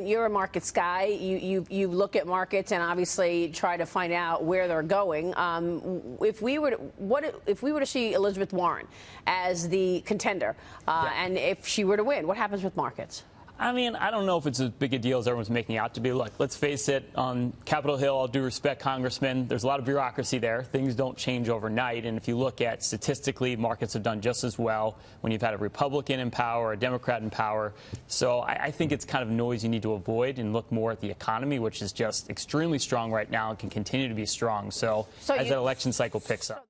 You're a markets guy. You, you you look at markets and obviously try to find out where they're going. Um, if we were to, what if we were to see Elizabeth Warren as the contender, uh, yeah. and if she were to win, what happens with markets? I mean, I don't know if it's as big a deal as everyone's making out to be. Look, let's face it, on Capitol Hill, all due respect, Congressman, there's a lot of bureaucracy there. Things don't change overnight. And if you look at statistically, markets have done just as well when you've had a Republican in power, a Democrat in power. So I, I think it's kind of noise you need to avoid and look more at the economy, which is just extremely strong right now and can continue to be strong. So, so as that election cycle picks up.